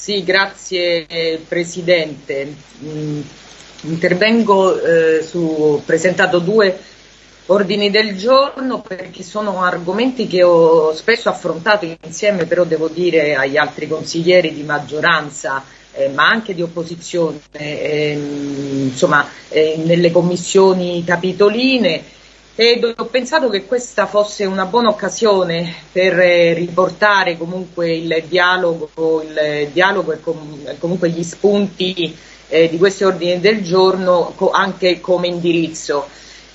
Sì, grazie Presidente. Mm, intervengo eh, su, ho presentato due ordini del giorno perché sono argomenti che ho spesso affrontato insieme, però devo dire agli altri consiglieri di maggioranza, eh, ma anche di opposizione, eh, insomma, nelle commissioni capitoline ed ho pensato che questa fosse una buona occasione per eh, riportare comunque il dialogo, il dialogo e com comunque gli spunti eh, di questi ordini del giorno anche come indirizzo.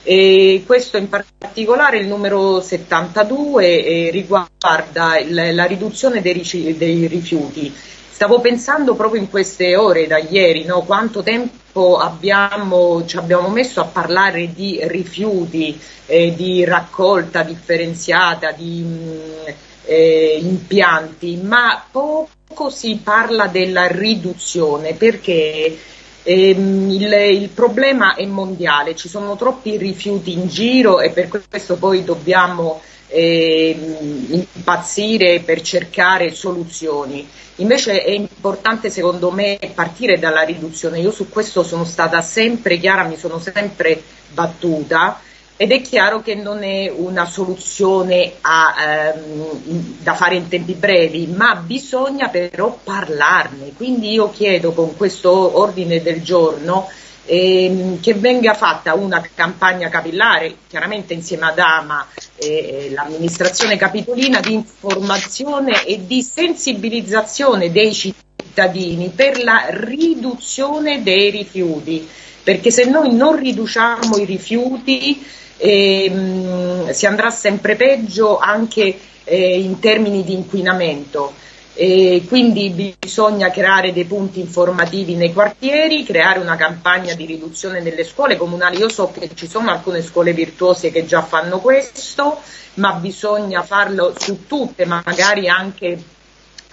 E questo in particolare il numero 72 eh, riguarda il, la riduzione dei, dei, rifiuti. Stavo pensando proprio in queste ore da ieri no, quanto tempo abbiamo, ci abbiamo messo a parlare di rifiuti, eh, di raccolta differenziata, di mh, mm, eh, impianti, ma poco si parla della riduzione perché Ehm, il, il, problema è mondiale, ci sono troppi rifiuti in giro e per questo poi dobbiamo eh, impazzire per cercare soluzioni. Invece è importante secondo me partire dalla riduzione. Io su questo sono stata sempre chiara, mi sono sempre battuta ed è chiaro che non è una soluzione a, ehm, da fare in tempi brevi, ma bisogna però parlarne. Quindi io chiedo con questo ordine del giorno ehm, che venga fatta una campagna capillare, chiaramente insieme ad AMA e l'amministrazione capitolina, di informazione e di sensibilizzazione dei cittadini per la riduzione dei rifiuti. Perché se noi non riduciamo i rifiuti e, mh, mm, si andrà sempre peggio anche eh, in termini di inquinamento. E quindi bisogna creare dei punti informativi nei quartieri, creare una campagna di riduzione nelle scuole comunali. Io so che ci sono alcune scuole virtuose che già fanno questo, ma bisogna farlo su tutte, magari anche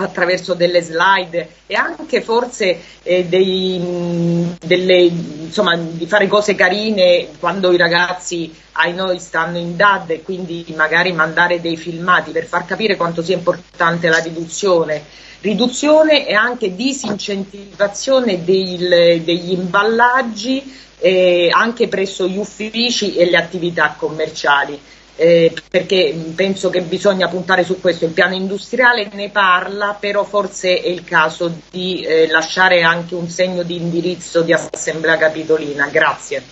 attraverso delle slide e anche forse eh, dei, delle, insomma, di fare cose carine quando i ragazzi ai noi stanno in DAD e quindi magari mandare dei filmati per far capire quanto sia importante la riduzione. Riduzione e anche disincentivazione del, degli imballaggi eh, anche presso gli uffici e le attività commerciali eh, perché penso che bisogna puntare su questo. Il piano industriale ne parla, però forse è il caso di eh, lasciare anche un segno di indirizzo di Assemblea Capitolina. Grazie.